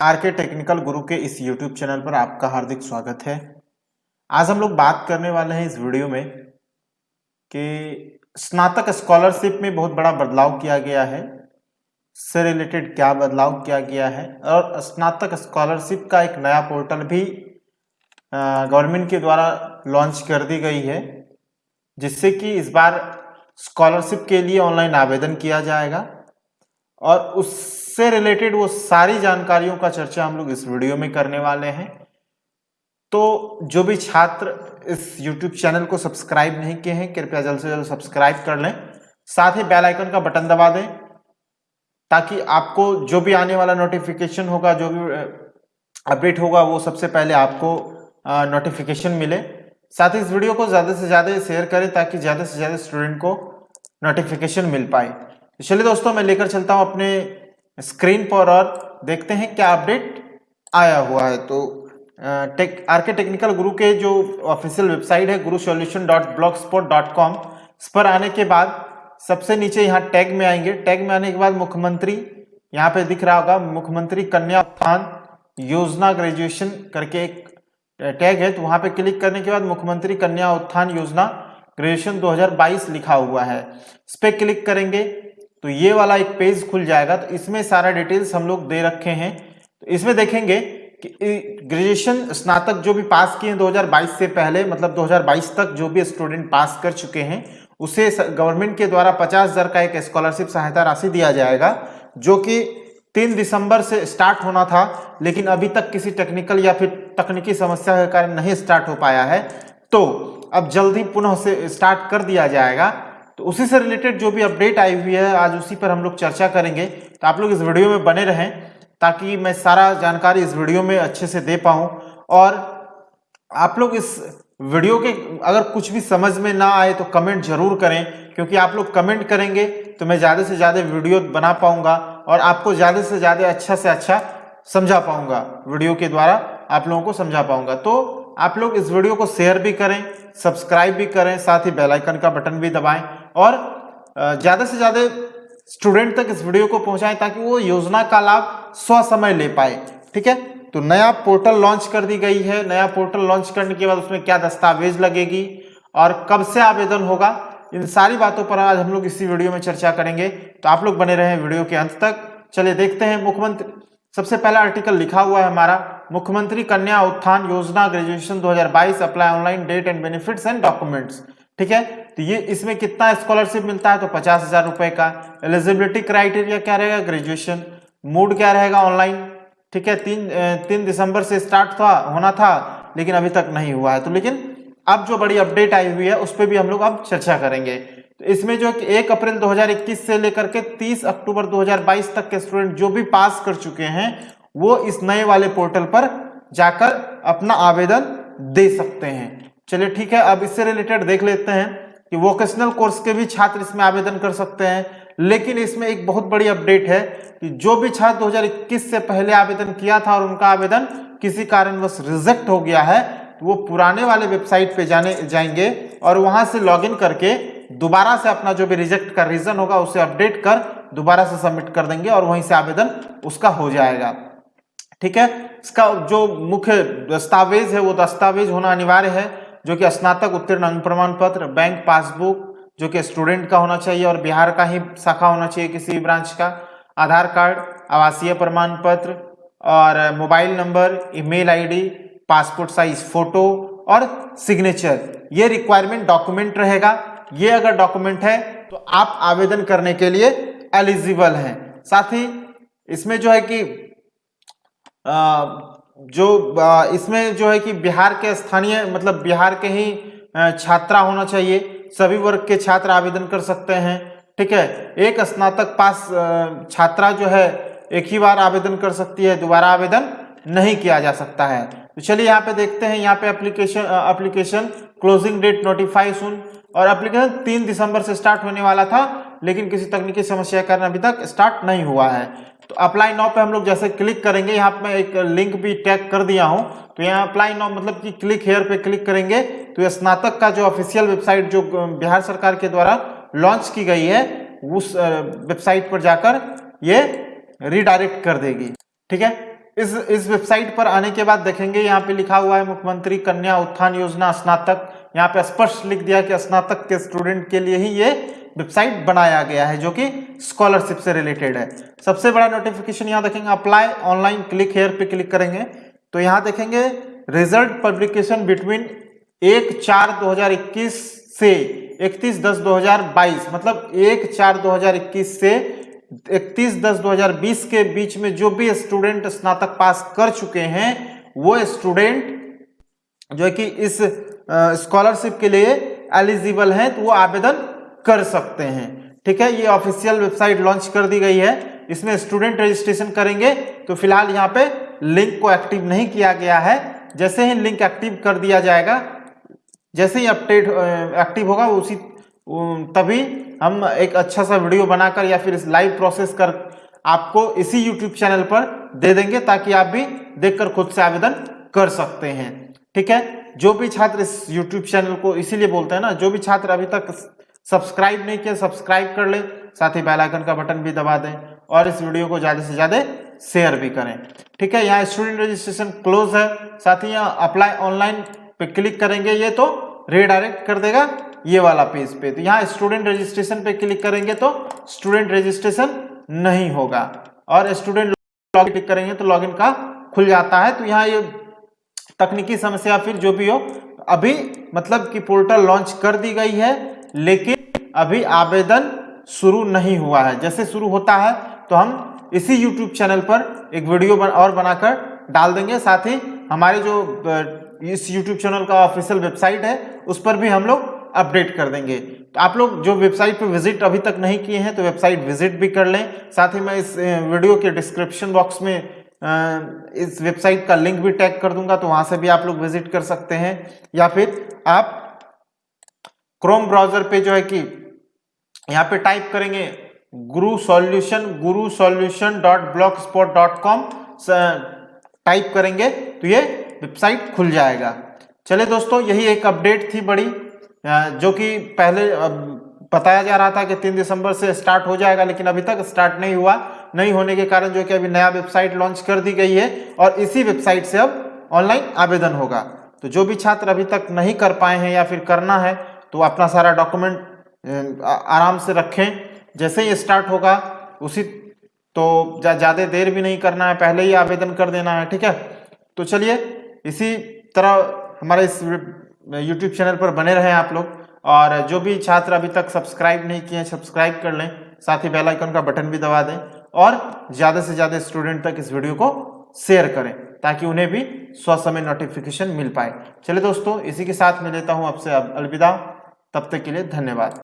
Are के technical गुरु के इस YouTube चैनल पर आपका हार्दिक स्वागत है। आज हम लोग बात करने वाले हैं इस वीडियो में कि स्नातक स्कॉलरशिप में बहुत बड़ा बदलाव किया गया है, से रिलेटेड क्या बदलाव किया गया है और स्नातक स्कॉलरशिप का एक नया पोर्टल भी गवर्नमेंट के द्वारा लॉन्च कर दी गई है, जिससे कि इस बार स्कॉलरशिप के लिए ऑनलाइन आवेदन किया जाएगा। और उससे रिलेटेड वो सारी जानकारियों का चर्चा हम लोग इस वीडियो में करने वाले हैं। तो जो भी छात्र इस YouTube चैनल को सब्सक्राइब नहीं किए हैं, कृपया जल्द से जल्द सब्सक्राइब कर लें। साथ ही बेल आइकन का बटन दबा दें, ताकि आपको जो भी आने वाला नोटिफिकेशन होगा, जो भी अपडेट होगा, वो सबसे पहले आपको नोटिफिकेशन मिले। साथ ही इस वीडियो को ज़्यादा से ज़्यादा शेयर करें, ताकि ज़्यादा से ज़्यादा स्टूडेंट को नोटिफिकेशन मिल पाए। तो चलिए दोस्तों, मैं लेकर चलता हूँ अपने स्क्रीन पर और देखते हैं क्या अपडेट आया हुआ है। तो टेक, आर के टेक्निकल गुरु के जो ऑफिशियल वेबसाइट है Guru solution dot blogspot dot com, इस पर आने के बाद सबसे नीचे यहाँ टैग में आएँगे। टैग में आने के बाद मुख्यमंत्री, यहाँ पे दिख रहा होगा, मुख्यमंत्री कन्या उत्थान योजना ग्रेजुएशन करके एक टैग है। तो वहाँ पे क्लिक करने के बाद मुख्यमंत्री कन्या उत्थान योजना ग्रेजुएशन 2022 लिखा हुआ है। इस पर क्लिक करेंगे। तो ये वाला एक पेज खुल जाएगा तो इसमें सारा डिटेल्स हम लोग दे रखे हैं। तो इसमें देखेंगे कि ग्रेजुएशन स्नातक जो भी पास किए 2022 से पहले मतलब 2022 तक जो भी स्टूडेंट पास कर चुके हैं, उसे गवर्नमेंट के द्वारा पचास हज़ार का एक स्कॉलरशिप सहायता राशि दिया जाएगा, जो कि तीन दिसंबर से स्टार्ट होना था, लेकिन अभी तक किसी टेक्निकल या फिर तकनीकी समस्या के कारण नहीं स्टार्ट हो पाया है। तो अब जल्दी पुनः से स्टार्ट कर दिया जाएगा। तो उसी से रिलेटेड जो भी अपडेट आई हुई है, आज उसी पर हम लोग चर्चा करेंगे। तो आप लोग इस वीडियो में बने रहें, ताकि मैं सारा जानकारी इस वीडियो में अच्छे से दे पाऊँ। और आप लोग इस वीडियो के अगर कुछ भी समझ में ना आए तो कमेंट ज़रूर करें, क्योंकि आप लोग कमेंट करेंगे तो मैं ज़्यादा से ज़्यादा वीडियो बना पाऊँगा, और आपको ज़्यादा से ज़्यादा अच्छा से अच्छा समझा पाऊँगा वीडियो के द्वारा आप लोगों को समझा पाऊँगा। तो आप लोग इस वीडियो को शेयर भी करें सब्सक्राइब भी करें, साथ ही बेल आइकन का बटन भी दबाएँ और ज़्यादा से ज़्यादा स्टूडेंट तक इस वीडियो को पहुंचाएँ ताकि वो योजना का लाभ स्व समय ले पाए। ठीक है? तो नया पोर्टल लॉन्च कर दी गई है। नया पोर्टल लॉन्च करने के बाद उसमें क्या दस्तावेज़ लगेगी और कब से आवेदन होगा, इन सारी बातों पर आज हम लोग इसी वीडियो में चर्चा करेंगे। तो आप लोग बने रहे वीडियो के अंत तक। चलिए देखते हैं मुख्यमंत्री। सबसे पहला आर्टिकल लिखा हुआ है हमारा, मुख्यमंत्री कन्या उत्थान योजना graduation 2022 apply online date and benefits and documents ठीक है? तो ये इसमें कितना स्कॉलरशिप मिलता है? तो पचास हज़ार रुपए का। एलिजिबिलिटी क्राइटेरिया क्या रहेगा? ग्रेजुएशन मूड क्या रहेगा ऑनलाइन ठीक है, तीन तीन दिसंबर से स्टार्ट था, होना था, लेकिन अभी तक नहीं हुआ है। तो लेकिन अब जो बड़ी अपडेट आई हुई है, उस पर भी हम लोग अब चर्चा करेंगे। तो इसमें जो एक अप्रैल 2021 से लेकर के 30 अक्टूबर 2022 तक के स्टूडेंट जो भी पास कर चुके हैं, वो इस नए वाले पोर्टल पर जाकर अपना आवेदन दे सकते हैं। चलिए ठीक है, अब इससे रिलेटेड देख लेते हैं। कि वोकेशनल कोर्स के भी छात्र इसमें आवेदन कर सकते हैं। लेकिन इसमें एक बहुत बड़ी अपडेट है कि जो भी छात्र 2021 से पहले आवेदन किया था और उनका आवेदन किसी कारणवश रिजेक्ट हो गया है तो वो पुराने वाले वेबसाइट पे जाने, जाएँगे और वहाँ से लॉगिन करके दोबारा से अपना जो भी रिजेक्ट का रीजन होगा उसे अपडेट कर दोबारा से सबमिट कर देंगे और वहीं से आवेदन उसका हो जाएगा। ठीक है? इसका जो मुख्य दस्तावेज़ है वो दस्तावेज़ होना अनिवार्य है। जो कि स्नातक उत्तीर्ण अंग प्रमाण पत्र बैंक पासबुक जो कि स्टूडेंट का होना चाहिए और बिहार का ही शाखा होना चाहिए किसी भी ब्रांच का। आधार कार्ड, आवासीय प्रमाण पत्र और mobile number email ID passport size photo और सिग्नेचर ये रिक्वायरमेंट डॉक्यूमेंट रहेगा। ये अगर डॉक्यूमेंट है तो आप आवेदन करने के लिए एलिजिबल हैं। साथ ही इसमें जो है कि जो इसमें जो है कि बिहार के स्थानीय मतलब बिहार के ही छात्रा होना चाहिए। सभी वर्ग के छात्र आवेदन कर सकते हैं, ठीक है? एक स्नातक पास छात्रा जो है, एक ही बार आवेदन कर सकती है, दोबारा आवेदन नहीं किया जा सकता है। तो चलिए यहाँ पे देखते हैं, यहाँ पे application application closing date notify सुन और एप्लीकेशन तीन दिसंबर से स्टार्ट होने वाला था, लेकिन किसी तकनीकी समस्या के कारण अभी तक स्टार्ट नहीं हुआ है। तो अप्लाई नाउ पे हम लोग जैसे क्लिक करेंगे, यहाँ पे मैं एक लिंक भी टैग कर दिया हूँ। तो यहाँ अप्लाई नाउ मतलब कि क्लिक हेयर पे क्लिक करेंगे। तो स्नातक का जो ऑफिशियल वेबसाइट जो बिहार सरकार के द्वारा लॉन्च की गई है, उस वेबसाइट पर जाकर ये रिडायरेक्ट कर देगी। ठीक है? इस इस वेबसाइट पर आने के बाद देखेंगे, यहाँ पे लिखा हुआ है मुख्यमंत्री कन्या उत्थान योजना स्नातक। यहाँ पे स्पष्ट लिख दिया कि स्नातक के स्टूडेंट के लिए ही ये वेबसाइट बनाया गया है जो कि स्कॉलरशिप से रिलेटेड है। सबसे बड़ा नोटिफिकेशन यहाँ देखेंगे अप्लाई ऑनलाइन क्लिक हेयर पे क्लिक करेंगे। तो यहाँ देखेंगे रिज़ल्ट पब्लिकेशन बिटवीन एक चार दो से इकतीस दस दो मतलब एक चार दो से इकतीस दस दो के बीच में जो भी स्टूडेंट स्नातक पास कर चुके हैं, वो स्टूडेंट जो है कि इस स्कॉलरशिप के लिए एलिजिबल हैं तो वो आवेदन कर सकते हैं। ठीक है, ये ऑफिशियल वेबसाइट लॉन्च कर दी गई है। इसमें स्टूडेंट रजिस्ट्रेशन करेंगे। तो फ़िलहाल यहाँ पे लिंक को एक्टिव नहीं किया गया है। जैसे ही लिंक एक्टिव कर दिया जाएगा, जैसे ही अपडेट एक्टिव होगा, उसी तभी हम एक अच्छा सा वीडियो बनाकर या फिर इस लाइव प्रोसेस कर आपको इसी यूट्यूब चैनल पर दे देंगे ताकि आप भी देखकर खुद से आवेदन कर सकते हैं। ठीक है, जो भी छात्र इस यूट्यूब चैनल को इसीलिए बोलते हैं ना, जो भी छात्र अभी तक सब्सक्राइब नहीं किया, सब्सक्राइब कर ले। साथ ही बेल आइकन का बटन भी दबा दें और इस वीडियो को ज़्यादा से ज़्यादा शेयर भी करें। ठीक है, यहाँ स्टूडेंट रजिस्ट्रेशन क्लोज है। साथ ही यहाँ अप्लाई ऑनलाइन पे क्लिक करेंगे। ये तो रीडायरेक्ट कर देगा ये वाला पेज पे। तो यहाँ स्टूडेंट रजिस्ट्रेशन पे क्लिक करेंगे तो स्टूडेंट रजिस्ट्रेशन नहीं होगा। और स्टूडेंट लॉग क्लिक करेंगे तो लॉगिन का खुल जाता है। तो यहाँ ये तकनीकी समस्या फिर जो भी हो, अभी मतलब कि पोर्टल लॉन्च कर दी गई है। लेकिन अभी आवेदन शुरू नहीं हुआ है। जैसे शुरू होता है तो हम इसी यूट्यूब चैनल पर एक वीडियो बन, और बनाकर डाल देंगे। साथ ही हमारे जो इस यूट्यूब चैनल का ऑफिशियल वेबसाइट है उस पर भी हम लोग अपडेट कर देंगे। तो आप लोग जो वेबसाइट पे विज़िट अभी तक नहीं किए हैं तो वेबसाइट विज़िट भी कर लें। साथ ही मैं इस वीडियो के डिस्क्रिप्शन बॉक्स में इस वेबसाइट का लिंक भी टैग कर दूँगा तो वहाँ से भी आप लोग विज़िट कर सकते हैं। या फिर आप क्रोम ब्राउज़र पे जो है कि यहाँ पे टाइप करेंगे Guru solution Guru solution dot blogspot dot com type करेंगे तो ये वेबसाइट खुल जाएगा। चले दोस्तों, यही एक अपडेट थी बड़ी जो कि पहले बताया जा रहा था कि तीन दिसंबर से स्टार्ट हो जाएगा, लेकिन अभी तक स्टार्ट नहीं हुआ। नहीं होने के कारण जो कि अभी नया वेबसाइट लॉन्च कर दी गई है, और इसी वेबसाइट से अब ऑनलाइन आवेदन होगा। तो जो भी छात्र अभी तक नहीं कर पाए हैं या फिर करना है तो अपना सारा डॉक्यूमेंट आराम से रखें। जैसे ही स्टार्ट होगा, उसी तो ज़्यादा देर भी नहीं करना है, पहले ही आवेदन कर देना है, ठीक है? तो चलिए, इसी तरह हमारे इस यूट्यूब चैनल पर बने रहें आप लोग। और जो भी छात्र अभी तक सब्सक्राइब नहीं किए हैं सब्सक्राइब कर लें। साथ ही बेल आइकन का बटन भी दबा दें। और ज़्यादा से ज़्यादा स्टूडेंट तक इस वीडियो को शेयर करें, ताकि उन्हें भी स्वसमय नोटिफिकेशन मिल पाए। चलिए दोस्तों, इसी के साथ मैं लेता हूँ आपसे अब अलविदा। तब तक के लिए धन्यवाद।